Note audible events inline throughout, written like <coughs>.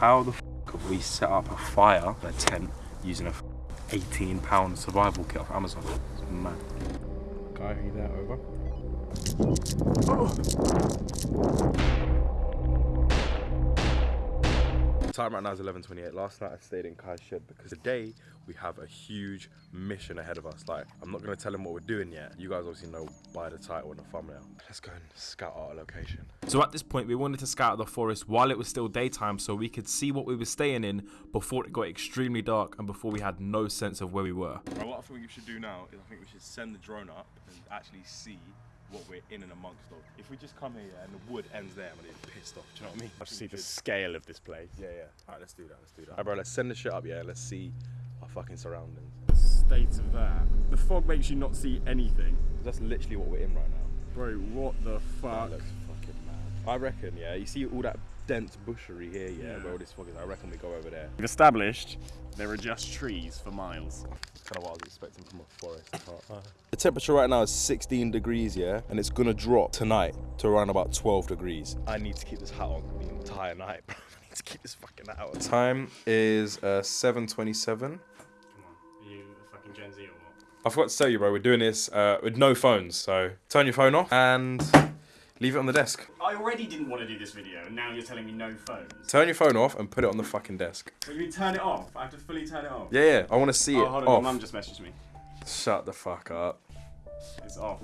How the f have we set up a fire, a tent, using a 18 pound survival kit off Amazon? It's mad. Guy, are you there? Over. Oh! Time right now is 11.28. Last night I stayed in Kai's shed because today we have a huge mission ahead of us. Like, I'm not going to tell him what we're doing yet. You guys obviously know by the title and the thumbnail. Let's go and scout our location. So at this point, we wanted to scout the forest while it was still daytime so we could see what we were staying in before it got extremely dark and before we had no sense of where we were. Right, what I think we should do now is I think we should send the drone up and actually see what we're in and amongst of. If we just come here and the wood ends there, I'm gonna get pissed off. Do you know what I mean? I see the scale of this place. Yeah, yeah. All right, let's do that. Let's do that. All right, bro, let's send the shit up. Yeah, let's see our fucking surroundings. The state of that. The fog makes you not see anything. That's literally what we're in right now. Bro, what the fuck? That fuck? looks fucking mad. I reckon, yeah. You see all that dense bushery here, yeah, Yeah. where all this fog is. I reckon we go over there. We've established there are just trees for miles. That's kind of what I was expecting from a forest. the temperature right now is 16 degrees, yeah, and it's gonna drop tonight to around about 12 degrees. I need to keep this hat on the entire night, <laughs> bro. I need to keep this fucking hat on. Time is uh, 7:27. Come on, are you a fucking Gen Z or what? I forgot to tell you, bro. We're doing this uh, with no phones, so turn your phone off and leave it on the desk. I already didn't want to do this video, and now you're telling me no phones. Turn your phone off and put it on the fucking desk. What you mean turn it off? I have to fully turn it off. Yeah, yeah. I want to see Oh, it hold on, off. my mum just messaged me. Shut the fuck up. It's off.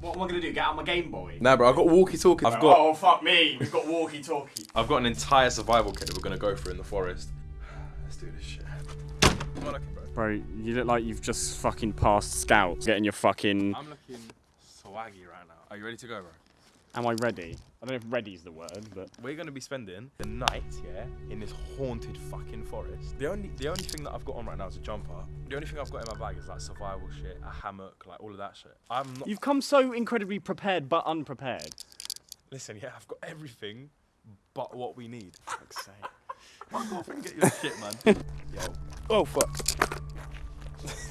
What am I gonna do? Get out my Game Boy? Nah, bro. I've got walkie-talkie. I've got. Oh fuck me! We've got walkie-talkie. <laughs> I've got an entire survival kit that we're gonna go through in the forest. Let's do this shit. Come on, looking, bro. Bro, you look like you've just fucking passed scouts. Getting your fucking. I'm looking swaggy right now. Are you ready to go, bro? Am I ready? I don't know if ready is the word, but. We're gonna be spending the night, yeah, in this haunted fucking forest. The only the only thing that I've got on right now is a jumper. The only thing I've got in my bag is like survival shit, a hammock, like all of that shit. I'm not. You've come so incredibly prepared but unprepared. Listen, yeah, I've got everything, but what we need. <laughs> Fuck's sake. Fuck off and get your shit, man. <laughs> Yo. Oh fuck.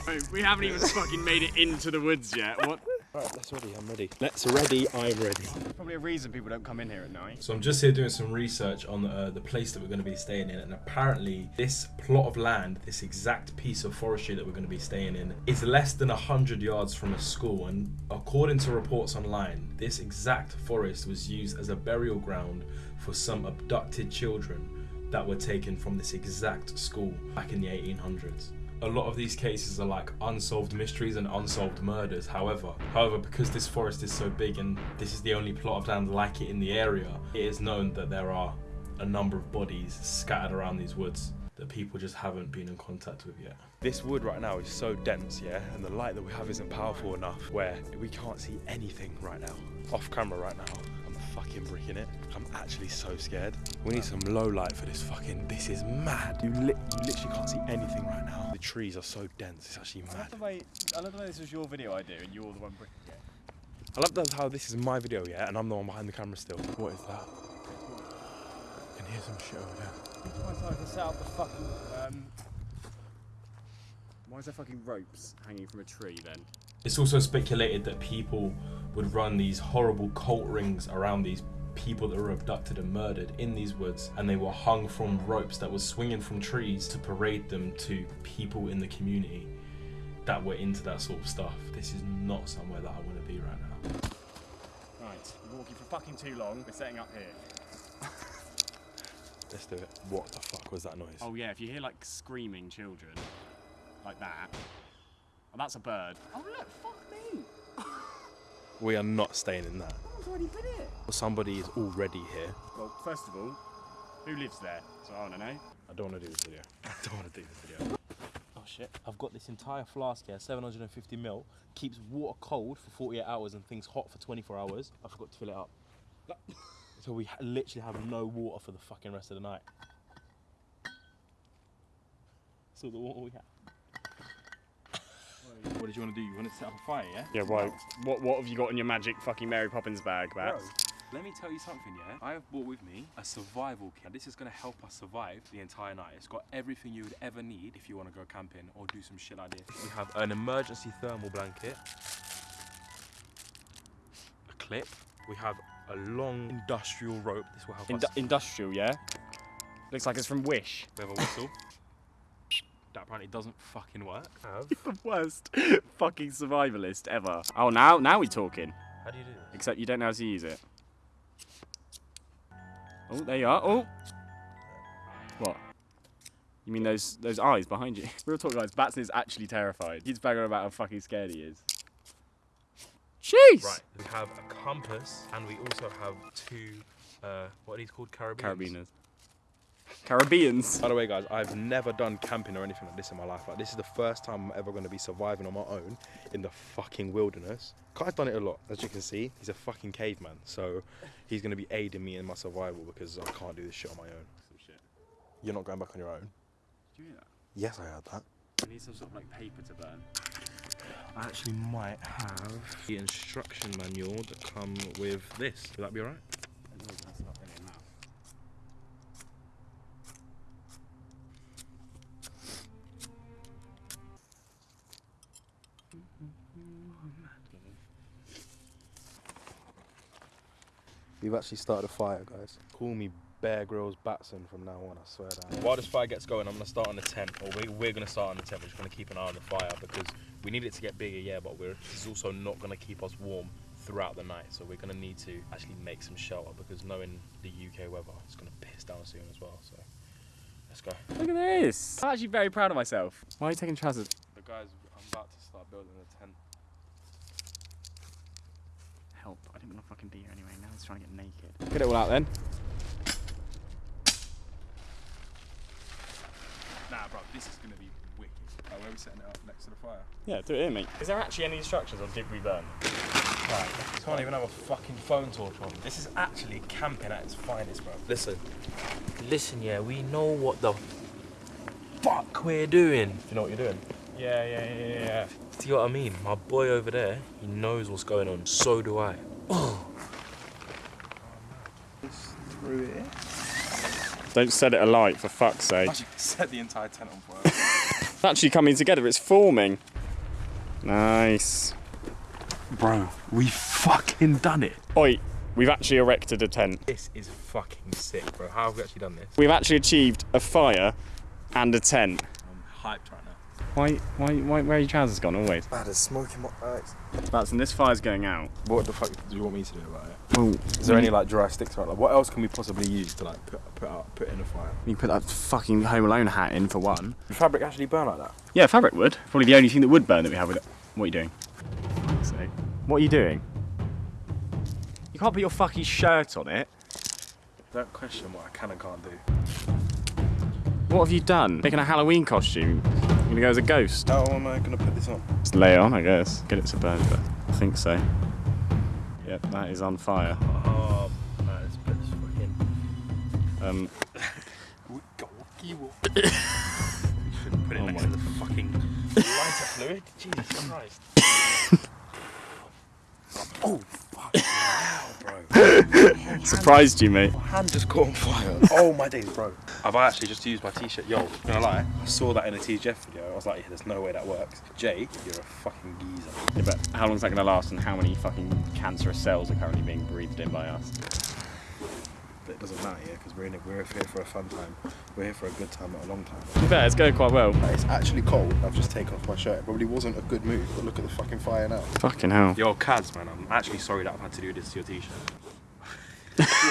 Wait, we haven't even fucking made it into the woods yet. What? Alright, that's ready. I'm ready. Let's ready. I'm ready. Probably a reason people don't come in here at night. So I'm just here doing some research on uh, the place that we're going to be staying in, and apparently this plot of land, this exact piece of forestry that we're going to be staying in, is less than hundred yards from a school. And according to reports online, this exact forest was used as a burial ground for some abducted children that were taken from this exact school back in the 1800s a lot of these cases are like unsolved mysteries and unsolved murders. However, however, because this forest is so big and this is the only plot of land like it in the area, it is known that there are a number of bodies scattered around these woods that people just haven't been in contact with yet. This wood right now is so dense, yeah, and the light that we have isn't powerful enough where we can't see anything right now. Off camera right now, fucking bricking it. I'm actually so scared. We need some low light for this fucking. This is mad. You, li- you literally can't see anything right now. The trees are so dense. It's actually mad. I mad. love the way, I love the way this was your video idea and you're the one bricking it. I love that how this is my video, yeah, and I'm the one behind the camera still. What is that? I can hear some shit over there. Why is I set up the fucking, um... Why is there fucking ropes hanging from a tree then? It's also speculated that people would run these horrible cult rings around these people that were abducted and murdered in these woods, and they were hung from ropes that were swinging from trees to parade them to people in the community that were into that sort of stuff. This is not somewhere that I want to be right now. Right, we're walking for fucking too long. We're setting up here. <laughs> Let's do it. What the fuck was that noise? Oh yeah, if you hear like screaming children, like that, oh that's a bird. Oh look, fuck me! We are not staying in that. I've already been here. Somebody is already here. Well, first of all, who lives there? So I want to know. I don't want to do this video. <laughs> I don't want to do this video. Oh shit. I've got this entire flask here, 750 mil, keeps water cold for 48 hours and things hot for 24 hours. I forgot to fill it up. <laughs> so we ha- literally have no water for the fucking rest of the night. So the water we have. What did you want to do? You want to set up a fire, yeah? Yeah, right. What what have you got in your magic fucking Mary Poppins bag, Bats? let me tell you something, yeah? I have brought with me a survival kit. This is going to help us survive the entire night. It's got everything you would ever need if you want to go camping or do some shit like this. We have an emergency thermal blanket, a clip, we have a long industrial rope. This will help Indu- us. industrial, yeah. Looks like it's from Wish. We have a whistle. That apparently doesn't fucking work. <laughs> Have. the worst <laughs> fucking survivalist ever. Oh, now now we're talking. How do you do this? Except you don't know how to use it. Oh, there you are. Oh. What? You mean those those eyes behind you? <laughs> Real talk, guys. Batson is actually terrified. He's banging about how fucking scared he is. Jeez. Right, we have a compass and we also have two, uh, what are these called? Carabiners. Carabiners. Caribbeans. By the way, guys, I've never done camping or anything like this in my life. Like, this is the first time I'm ever going to be surviving on my own in the fucking wilderness. Kai's done it a lot, as you can see. He's a fucking caveman, so he's going to be aiding me in my survival because I can't do this shit on my own. Some shit. You're not going back on your own. Do you hear that? Yes, I heard that. We need some sort of like paper to burn. I actually might have the instruction manual that come with this. Would that be alright? We've actually started a fire, guys. Call me Bear Grylls Batson from now on, I swear down. While this fire gets going, I'm going to start on the tent, or we, we're going to start on the tent. We're just going to keep an eye on the fire because we need it to get bigger, yeah, but we're, this is also not going to keep us warm throughout the night. So we're going to need to actually make some shelter because knowing the UK weather, it's going to piss down soon as well. So let's go. Look at this. I'm actually very proud of myself. Why are you taking trousers? The guys, I'm about to start building the tent. Help. I didn't want to fucking be here anyway. Now he's trying to get naked. Get it all out then. Nah, bro, this is going to be wicked. Oh, where are we setting it up next to the fire? Yeah, do it here, mate. Is there actually any instructions or did we burn? Right, can't even have a fucking phone torch on. This is actually camping at its finest, bro. Listen. Listen, yeah, we know what the fuck we're doing. Do you know what you're doing? Yeah, yeah, yeah, yeah. See what I mean? My boy over there, he knows what's going on. So do I. Oh. Through it. Don't set it alight for fuck's sake. set the entire tent on fire. It's <laughs> <laughs> actually coming together. It's forming. Nice. bro, we fucking done it. Oi, we've actually erected a tent. This is fucking sick, bro. How have we actually done this? We've actually achieved a fire and a tent. I'm hyped right now. Why, why, why, where are your trousers gone always? Bad there's smoke in my eyes. Batson, this fire's going out. What the fuck do you want me to do about it? Well, Is there any like dry sticks around? Like, what else can we possibly use to like put put out put in a fire? You can put that fucking Home Alone hat in for one. Does fabric actually burn like that? Yeah, fabric would. Probably the only thing that would burn that we have with it. What are you doing? For. What are you doing? You can't put your fucking shirt on it. Don't question what I can and can't do. What have you done? Making a Halloween costume? Gonna go as a ghost? How am I gonna put this on? Just lay it on, I guess. Get it to burn, but I think so. Yep, that is on fire. Oh, put this fucking. Um, <coughs> Shouldn't put it Oh next my- to the fucking lighter fluid. Jesus Christ. <coughs> oh fuck! <coughs> Wow, bro. surprised you, mate. My hand just caught on fire. Oh my days, bro. I've actually just used my t-shirt. Yo, gonna lie, I saw that in a TGF video. I was like, yeah, there's no way that works. Jay, you're a fucking geezer. Yeah, but how long is that gonna last and how many fucking cancerous cells are currently being breathed in by us? But it doesn't matter, yeah, because we're in it. We're here for a fun time. We're here for a good time, not a long time. To be fair, it's going quite well. Like, It's actually cold. I've just taken off my shirt. It probably wasn't a good move, but look at the fucking fire now. Fucking hell. Yo, Kaz, man, I'm actually sorry that I've had to do this to your t-shirt.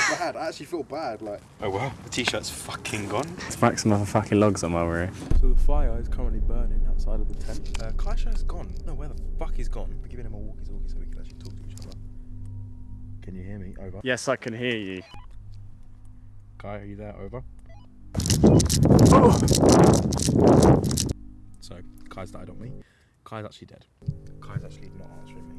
I feel bad. I actually feel bad. Like. Oh well, the t-shirt's fucking gone. Let's whack some other fucking logs on while we're here. So the fire is currently burning outside of the tent. Uh, Kaisha's gone. No, where the fuck he's gone? We're giving him a walkie-talkie so we can actually talk to each other. Can you hear me? Over. Yes, I can hear you. Kai, are you there? Over. Oh! So Kai's died on me. Kai's actually dead. Kai's actually not answering me.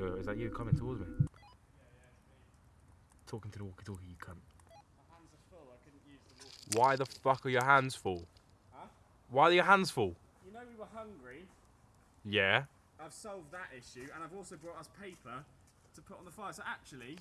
Yo, yo, is that you coming towards me? Talking to the walkie-talkie, you cunt. Why the fuck are your hands full? Huh? Why are your hands full? You know we were hungry. Yeah. I've solved that issue, and I've also brought us paper to to put on the fire. So actually,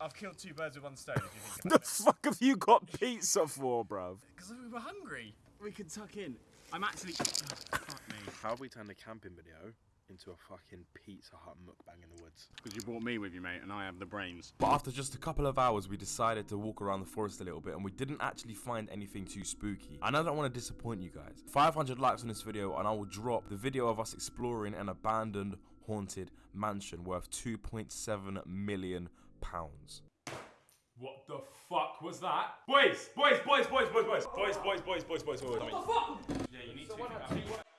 I've killed two birds with one stone. If you think <laughs> The it. fuck have you got pizza for, bruv? Because we were hungry. We could tuck in. I'm actually. Oh, fuck me. How have we turned a camping video into a fucking Pizza Hut mukbang in the woods? Because you brought me with you, mate, and I have the brains. But after just a couple of hours, we decided to walk around the forest a little bit and we didn't actually find anything too spooky. And I don't want to disappoint you guys. 500 likes on this video and I will drop the video of us exploring an abandoned haunted mansion worth 2.7 million pounds. What the fuck was that? Boys, boys, boys, boys, boys, boys, boys, boys, boys, boys, boys, boys. What the fuck? Yeah, you need to.